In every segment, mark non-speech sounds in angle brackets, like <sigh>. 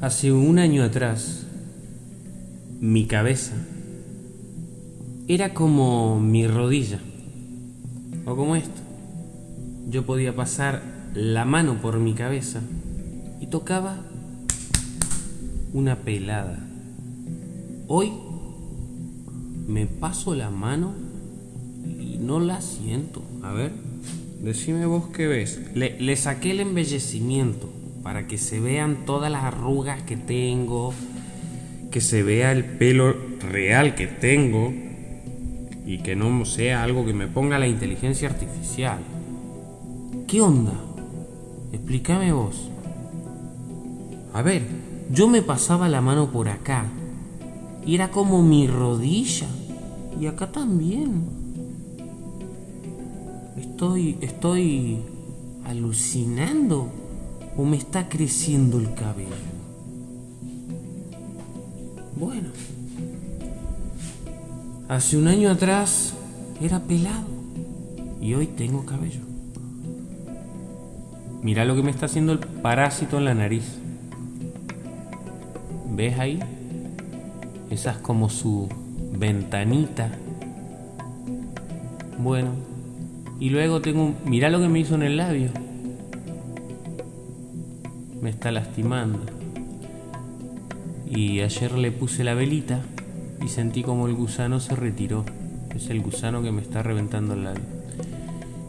Hace un año atrás, mi cabeza era como mi rodilla, o como esto. Yo podía pasar la mano por mi cabeza y tocaba una pelada. Hoy me paso la mano y no la siento. A ver, decime vos qué ves. Le, le saqué el embellecimiento para que se vean todas las arrugas que tengo, que se vea el pelo real que tengo y que no sea algo que me ponga la inteligencia artificial. ¿Qué onda? Explícame vos. A ver, yo me pasaba la mano por acá y era como mi rodilla y acá también. Estoy estoy alucinando o me está creciendo el cabello? Bueno, hace un año atrás era pelado y hoy tengo cabello. Mira lo que me está haciendo el parásito en la nariz. ¿Ves ahí? Esa es como su ventanita. Bueno, y luego tengo... Mira lo que me hizo en el labio me está lastimando. Y ayer le puse la velita y sentí como el gusano se retiró. Es el gusano que me está reventando el labio.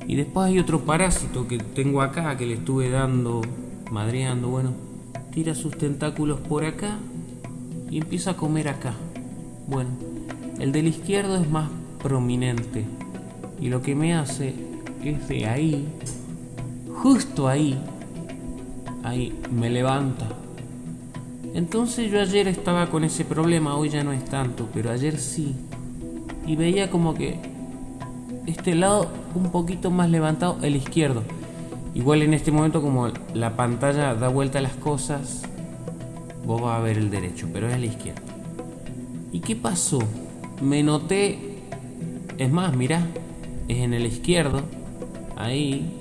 Y después hay otro parásito que tengo acá que le estuve dando, madreando. Bueno, tira sus tentáculos por acá y empieza a comer acá. Bueno, el del izquierdo es más prominente. Y lo que me hace es de ahí, justo ahí, ahí me levanta. Entonces yo ayer estaba con ese problema, hoy ya no es tanto, pero ayer sí. Y veía como que este lado un poquito más levantado, el izquierdo. Igual en este momento como la pantalla da vuelta a las cosas, vos vas a ver el derecho, pero es el izquierdo. ¿Y qué pasó? Me noté, es más, mirá, es en el izquierdo, ahí,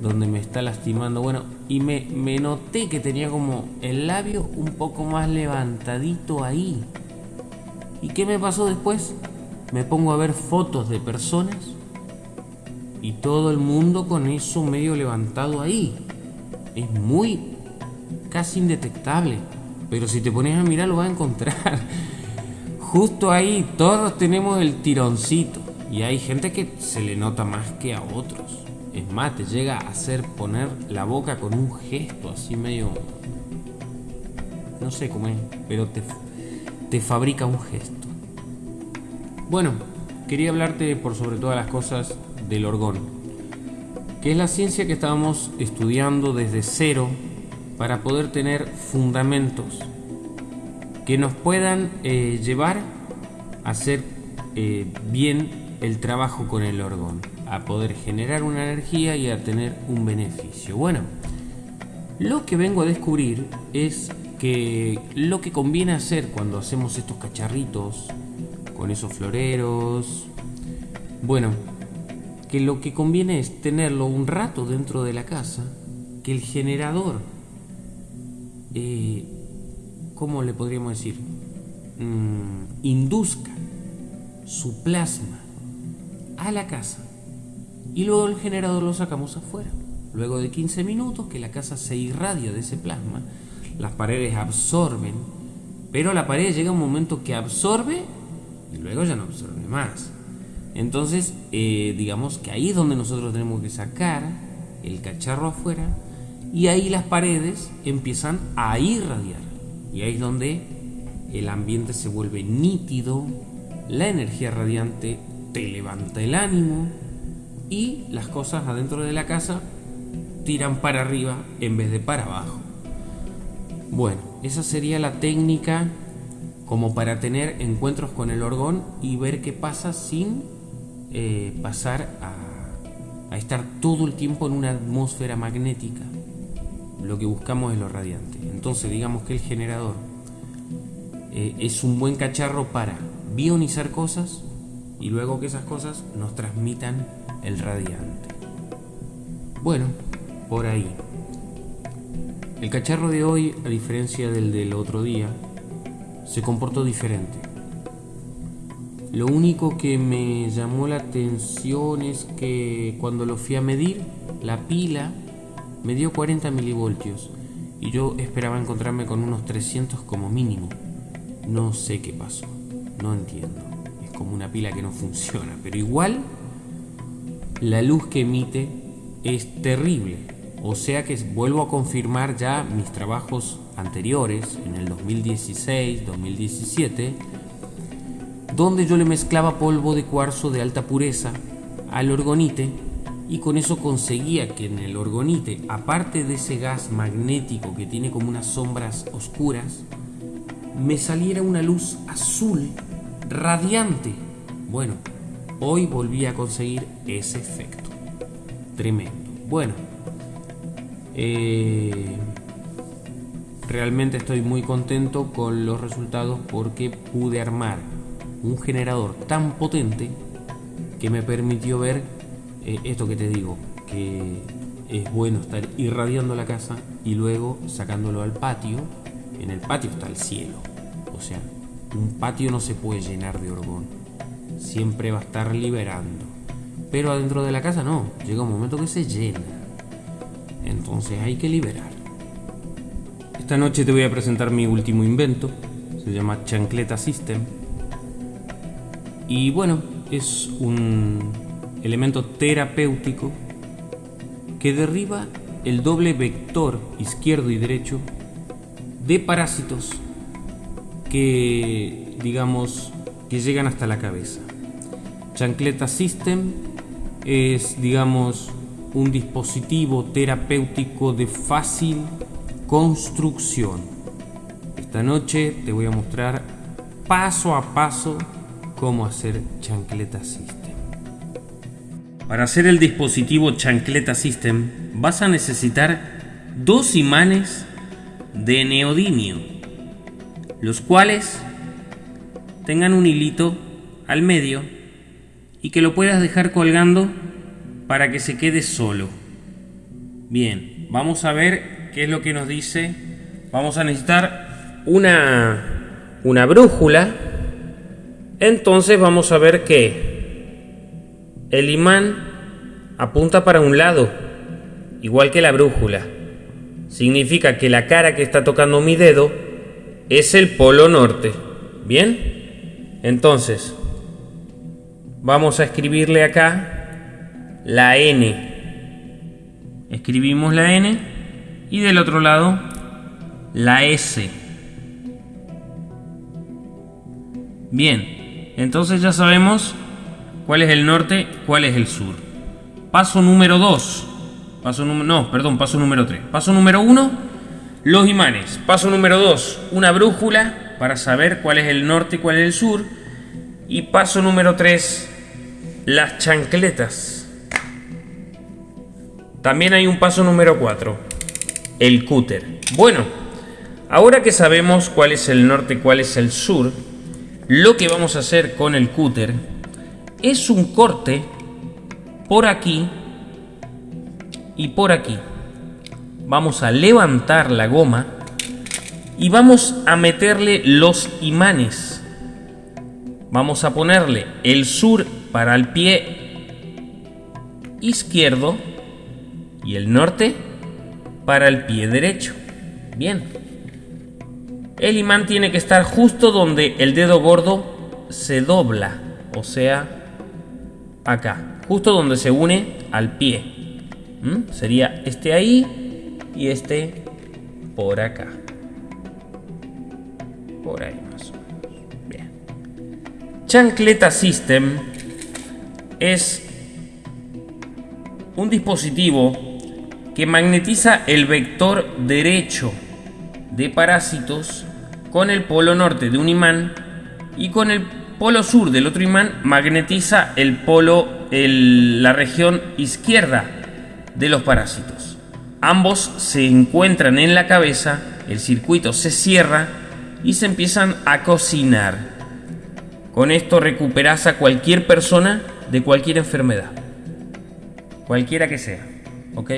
donde me está lastimando. Bueno, y me, noté que tenía como el labio un poco más levantadito ahí. ¿Y qué me pasó después? Me pongo a ver fotos de personas y todo el mundo con eso medio levantado ahí. Es muy casi indetectable, pero si te pones a mirar lo vas a encontrar. <laughs> Justo ahí todos tenemos el tironcito y hay gente que se le nota más que a otros. Es más, te llega a hacer poner la boca con un gesto así medio... No sé cómo es, pero te, te fabrica un gesto. Bueno, quería hablarte por sobre todas las cosas del orgón, que es la ciencia que estábamos estudiando desde cero para poder tener fundamentos que nos puedan eh, llevar a hacer eh, bien el trabajo con el orgón a poder generar una energía y a tener un beneficio. Bueno, lo que vengo a descubrir es que lo que conviene hacer cuando hacemos estos cacharritos con esos floreros, bueno, que lo que conviene es tenerlo un rato dentro de la casa, que el generador, eh, ¿cómo le podríamos decir? Mm, induzca su plasma a la casa y luego el generador lo sacamos afuera. Luego de 15 minutos que la casa se irradia de ese plasma, las paredes absorben, pero la pared llega un momento que absorbe y luego ya no absorbe más. Entonces, eh, digamos que ahí es donde nosotros tenemos que sacar el cacharro afuera y ahí las paredes empiezan a irradiar. Y ahí es donde el ambiente se vuelve nítido, la energía radiante te levanta el ánimo, y las cosas adentro de la casa tiran para arriba en vez de para abajo. Bueno, esa sería la técnica como para tener encuentros con el orgón y ver qué pasa sin eh, pasar a, estar todo el tiempo en una atmósfera magnética. Lo que buscamos es lo radiante. Entonces digamos que el generador eh, es un buen cacharro para bionizar cosas y luego que esas cosas nos transmitan el radiante. Bueno, por ahí. El cacharro de hoy, a diferencia del del otro día, se comportó diferente. Lo único que me llamó la atención es que cuando lo fui a medir, la pila me dio 40 milivoltios y yo esperaba encontrarme con unos 300 como mínimo. No sé qué pasó, no entiendo. Es como una pila que no funciona, pero igual la luz que emite es terrible. O sea que vuelvo a confirmar ya mis trabajos anteriores, en el 2016, 2017, donde yo le mezclaba polvo de cuarzo de alta pureza al orgonite y con eso conseguía que en el orgonite, aparte de ese gas magnético que tiene como unas sombras oscuras, me saliera una luz azul radiante. Bueno, hoy volví a conseguir ese efecto. Tremendo. Bueno, eh, realmente estoy muy contento con los resultados porque pude armar un generador tan potente que me permitió ver eh, esto que te digo, que es bueno estar irradiando la casa y luego sacándolo al patio. En el patio está el cielo. O sea, un patio no se puede llenar de orgón. Siempre va a estar liberando. Pero adentro de la casa no. Llega un momento que se llena. Entonces hay que liberar. Esta noche te voy a presentar mi último invento. Se llama Chancleta System. Y bueno, es un elemento terapéutico que derriba el doble vector izquierdo y derecho de parásitos que, digamos, que llegan hasta la cabeza. Chancleta System es, digamos, un dispositivo terapéutico de fácil construcción. Esta noche te voy a mostrar paso a paso cómo hacer Chancleta System. Para hacer el dispositivo Chancleta System vas a necesitar dos imanes de neodimio, los cuales tengan un hilito al medio y que lo puedas dejar colgando para que se quede solo. Bien, vamos a ver qué es lo que nos dice. Vamos a necesitar una, una brújula. Entonces vamos a ver que el imán apunta para un lado, igual que la brújula. Significa que la cara que está tocando mi dedo es el polo norte. ¿Bien? Entonces, vamos a escribirle acá la N. Escribimos la N y del otro lado la S. Bien, entonces ya sabemos cuál es el norte, cuál es el sur. Paso número 2. Paso no, perdón, paso número 3. Paso número 1, los imanes. Paso número 2, una brújula para saber cuál es el norte y cuál es el sur. Y paso número 3, las chancletas. También hay un paso número 4, el cúter. Bueno, ahora que sabemos cuál es el norte y cuál es el sur, lo que vamos a hacer con el cúter es un corte por aquí y por aquí. Vamos a levantar la goma y vamos a meterle los imanes. Vamos a ponerle el sur para el pie izquierdo y el norte para el pie derecho. Bien. El imán tiene que estar justo donde el dedo gordo se dobla, o sea, acá, justo donde se une al pie. ¿Mm? Sería este ahí y este por acá. Por ahí más o menos. Bien. Chancleta System es un dispositivo que magnetiza el vector derecho de parásitos con el polo norte de un imán y con el polo sur del otro imán magnetiza el polo, la región izquierda de los parásitos. Ambos se encuentran en la cabeza, el circuito se cierra y se empiezan a cocinar. Con esto recuperas a cualquier persona de cualquier enfermedad. Cualquiera que sea. ¿Ok?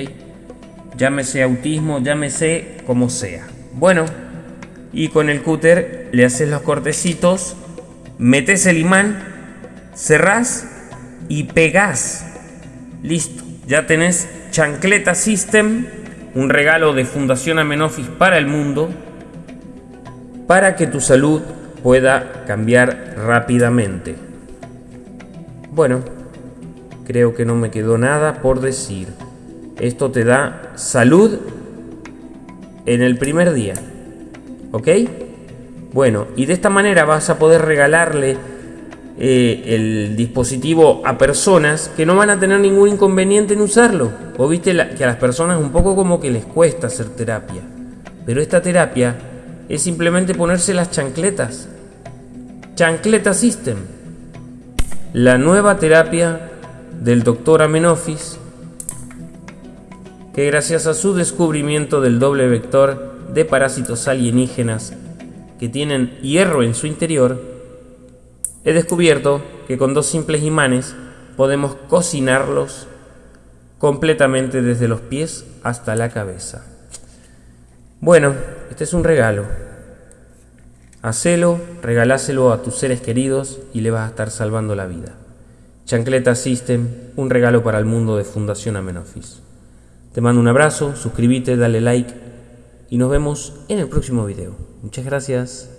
llámese autismo, llámese como sea. Bueno, y con el cúter le haces los cortecitos, metes el imán, cerrás y pegás. Listo, ya tenés Chancleta System, un regalo de Fundación Amenofis para el mundo, para que tu salud pueda cambiar rápidamente. Bueno, creo que no me quedó nada por decir. Esto te da salud en el primer día. ¿Ok? Bueno, y de esta manera vas a poder regalarle eh, el dispositivo a personas que no van a tener ningún inconveniente en usarlo. O viste que a las personas un poco como que les cuesta hacer terapia. Pero esta terapia es simplemente ponerse las chancletas. Chancleta System. La nueva terapia del doctor Amenofis que gracias a su descubrimiento del doble vector de parásitos alienígenas que tienen hierro en su interior, he descubierto que con dos simples imanes podemos cocinarlos completamente desde los pies hasta la cabeza. Bueno, este es un regalo. Hacelo, regaláselo a tus seres queridos y le vas a estar salvando la vida. Chancleta System, un regalo para el mundo de Fundación Amenofis. Te mando un abrazo, suscríbete, dale like y nos vemos en el próximo video. Muchas gracias.